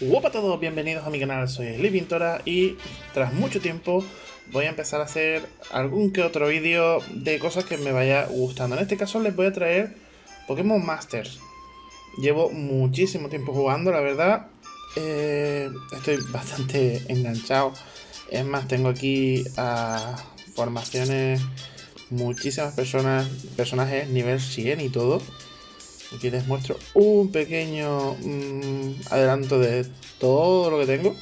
Hola a todos, bienvenidos a mi canal, soy Pintora y tras mucho tiempo voy a empezar a hacer algún que otro vídeo de cosas que me vaya gustando. En este caso les voy a traer Pokémon Masters. Llevo muchísimo tiempo jugando, la verdad. Eh, estoy bastante enganchado. Es más, tengo aquí formaciones, muchísimas personas, personajes nivel 100 y todo. Aquí les muestro un pequeño mm, adelanto de todo lo que tengo.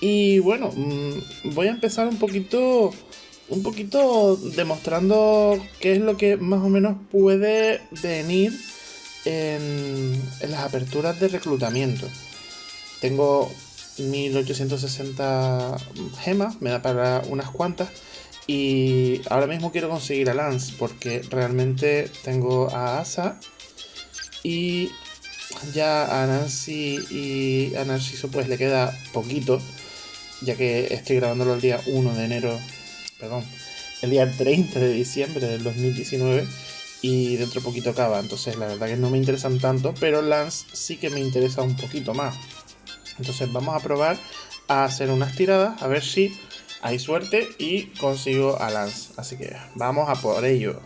Y bueno, mm, voy a empezar un poquito, un poquito demostrando qué es lo que más o menos puede venir en, en las aperturas de reclutamiento. Tengo 1860 gemas, me da para unas cuantas. Y ahora mismo quiero conseguir a Lance porque realmente tengo a Asa y ya a Nancy y a Narciso pues le queda poquito, ya que estoy grabándolo el día 1 de enero, perdón, el día 30 de diciembre del 2019 y dentro de poquito acaba, entonces la verdad que no me interesan tanto, pero Lance sí que me interesa un poquito más. Entonces vamos a probar a hacer unas tiradas, a ver si hay suerte y consigo a Lance. Así que vamos a por ello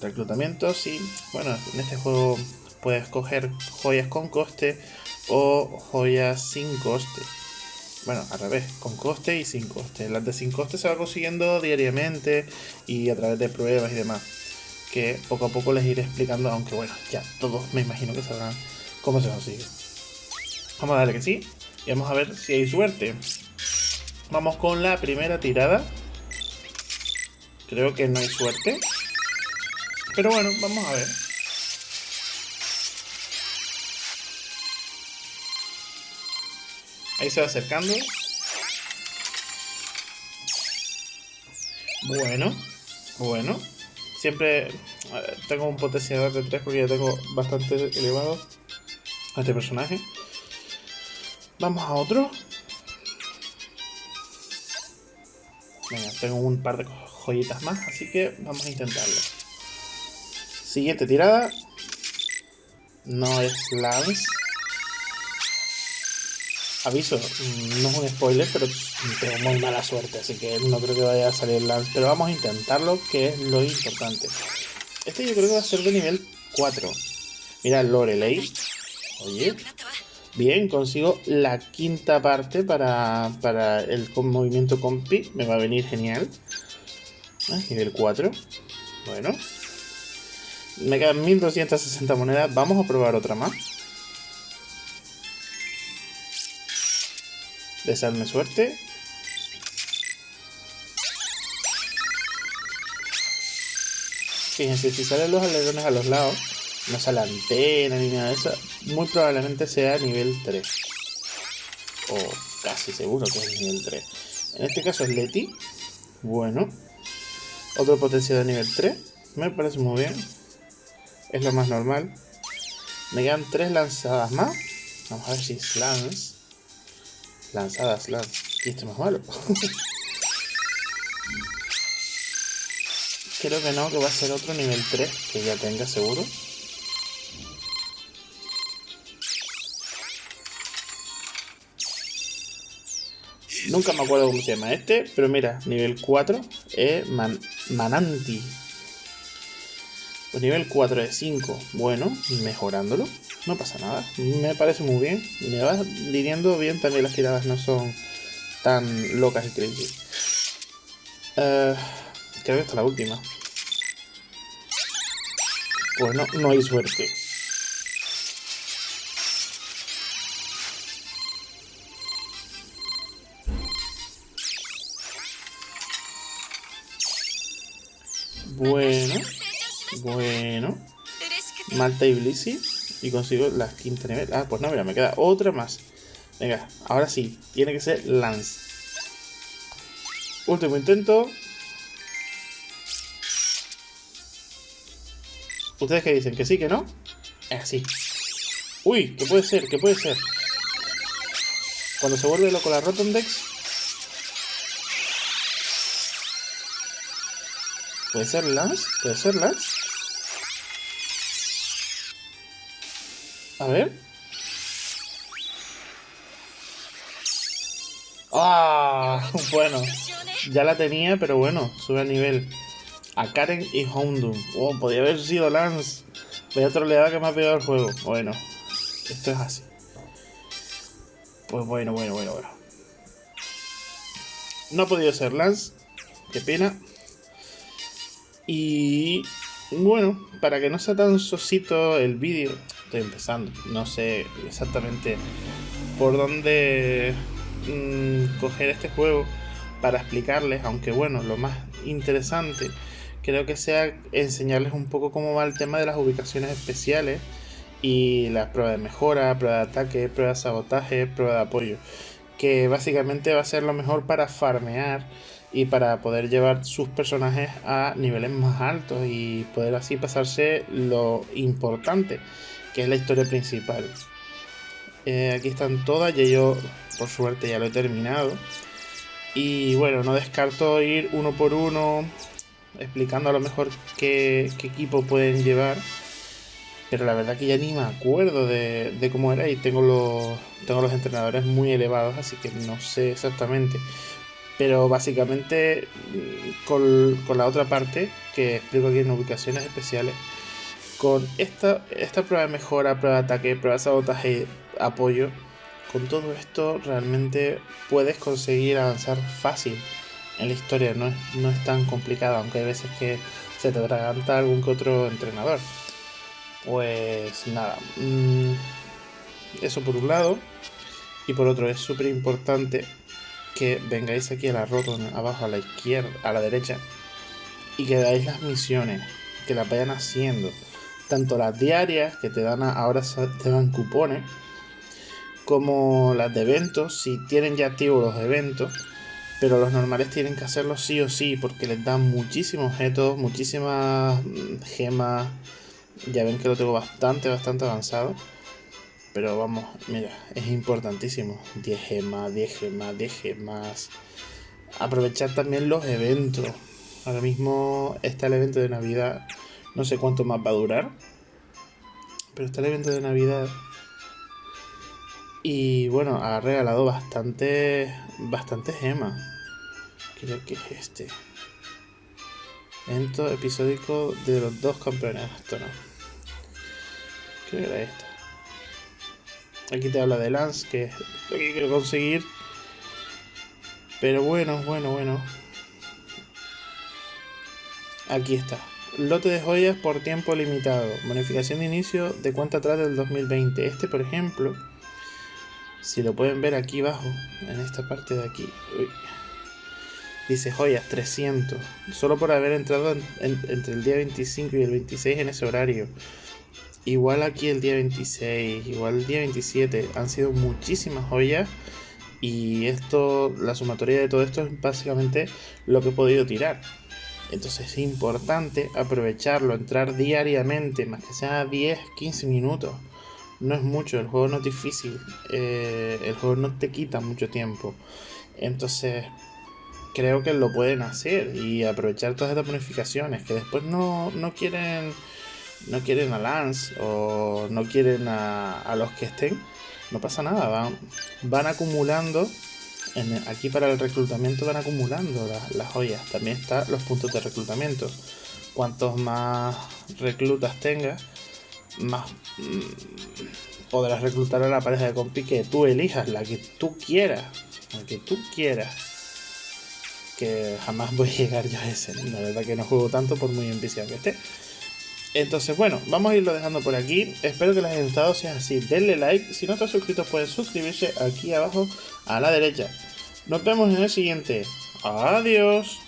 reclutamiento, sí. Bueno, en este juego puedes coger joyas con coste o joyas sin coste. Bueno, al revés, con coste y sin coste. Las de sin coste se va consiguiendo diariamente y a través de pruebas y demás. Que poco a poco les iré explicando, aunque bueno, ya todos me imagino que sabrán cómo se consigue. Vamos a darle que sí y vamos a ver si hay suerte. Vamos con la primera tirada. Creo que no hay suerte. Pero bueno, vamos a ver. Ahí se va acercando. Bueno, bueno. Siempre tengo un potenciador de 3 porque ya tengo bastante elevado a este personaje. Vamos a otro. Venga, tengo un par de joyitas más, así que vamos a intentarlo. Siguiente tirada. No es Lance. Aviso, no es un spoiler, pero tengo muy mala suerte, así que no creo que vaya a salir Lance. Pero vamos a intentarlo, que es lo importante. Este yo creo que va a ser de nivel 4. Mira, Lorelei. Oye. Bien, consigo la quinta parte para, para el movimiento compi. Me va a venir genial. Ah, nivel 4. Bueno, me quedan 1260 monedas. Vamos a probar otra más. Desearme suerte. Fíjense, si salen los alerones a los lados, no sale antena ni nada de eso, muy probablemente sea nivel 3. O casi seguro que es nivel 3. En este caso es Leti. Bueno. Otro potencial de nivel 3. Me parece muy bien es lo más normal. Me quedan tres lanzadas más. Vamos a ver si es lance. Lanzadas, lance. Y esto es más malo. Creo que no, que va a ser otro nivel 3 que ya tenga seguro. Nunca me acuerdo cómo se llama este, pero mira, nivel 4 es Mananti. Nivel 4 de 5, bueno, mejorándolo, no pasa nada, me parece muy bien. Me va lidiando bien, también las tiradas no son tan locas y crazy. Uh, creo que esta es la última. Pues no, no hay suerte. Bueno. Bueno. Malta y Blissey. Y consigo la quinta nivel. Ah, pues no, mira, me queda otra más. Venga, ahora sí. Tiene que ser Lance. Último intento. ¿Ustedes qué dicen? ¿Que sí, que no? Es así. Uy, ¿qué puede ser? ¿Qué puede ser? Cuando se vuelve loco la Rotondex. ¿Puede ser Lance? ¿Puede ser Lance? A ver. ¡Ah! Bueno, ya la tenía, pero bueno, sube a nivel. A Karen y Houndoom. Oh, podía haber sido Lance. Vaya troleada que me ha pegado el juego. Bueno, esto es así. Pues bueno, bueno, bueno, bueno. No ha podido ser Lance. Qué pena. Y bueno, para que no sea tan sosito el vídeo, estoy empezando. No sé exactamente por dónde mm, coger este juego para explicarles, aunque bueno, lo más interesante creo que sea enseñarles un poco cómo va el tema de las ubicaciones especiales y las pruebas de mejora, prueba de ataque, prueba de sabotaje, prueba de apoyo, que básicamente va a ser lo mejor para farmear y para poder llevar sus personajes a niveles más altos y poder así pasarse lo importante, que es la historia principal. Eh, aquí están todas, y yo por suerte ya lo he terminado. Y bueno, no descarto ir uno por uno, explicando a lo mejor qué, equipo pueden llevar. Pero la verdad que ya ni me acuerdo de, cómo era y tengo los, tengo los entrenadores muy elevados, así que no sé exactamente. Pero básicamente con, con la otra parte, que explico aquí en ubicaciones especiales, con esta, esta prueba de mejora, prueba de ataque, prueba de sabotaje, apoyo, con todo esto realmente puedes conseguir avanzar fácil en la historia, no es, no es tan complicado, aunque hay veces que se te atraganta algún que otro entrenador. Pues nada, mm, eso por un lado, y por otro es súper importante que vengáis aquí a la roton, abajo a la izquierda, a la derecha, y que dais las misiones, que las vayan haciendo. Tanto las diarias, que te dan ahora te dan cupones, como las de eventos, si tienen ya activos los eventos, pero los normales tienen que hacerlo sí o sí, porque les dan muchísimos objetos, muchísimas mm, gemas. Ya ven que lo tengo bastante, bastante avanzado. Pero vamos, mira, es importantísimo. 10 gemas, 10 gemas, 10 gemas. Aprovechar también los eventos. Ahora mismo está el evento de Navidad. No sé cuánto más va a durar. Pero está el evento de Navidad y bueno, ha regalado bastante, bastante gemas. Creo que es este. Evento episódico de los dos campeones. Esto no. Creo que era esta. Aquí te habla de Lance, que es lo que quiero conseguir. Pero bueno, bueno, bueno. Aquí está. Lote de joyas por tiempo limitado. Bonificación de inicio de cuenta atrás del 2020. Este, por ejemplo, si lo pueden ver aquí abajo, en esta parte de aquí. Dice joyas 300. Solo por haber entrado entre el día 25 y el 26 en ese horario. Igual aquí el día 26, igual el día 27. Han sido muchísimas joyas. Y esto, la sumatoria de todo esto es básicamente lo que he podido tirar. Entonces es importante aprovecharlo, entrar diariamente, más que sea 10, 15 minutos no es mucho, el juego no es difícil, eh, el juego no te quita mucho tiempo. Entonces, creo que lo pueden hacer y aprovechar todas estas bonificaciones que después no, quieren no quieren a Lance o no quieren a, los que estén, no pasa nada, van, van acumulando, aquí para el reclutamiento van acumulando las joyas, también están los puntos de reclutamiento. Cuantos más reclutas tengas, más mm, podrás reclutar a la pareja de compi que tú elijas, la que tú quieras, la que tú quieras. Que jamás voy a llegar yo a ese, la verdad que no juego tanto por muy ambicioso que esté. Entonces, bueno, vamos a irlo dejando por aquí. Espero que les haya gustado. Si es así, denle like. Si no están suscritos, pueden suscribirse aquí abajo a la derecha. Nos vemos en el siguiente. Adiós.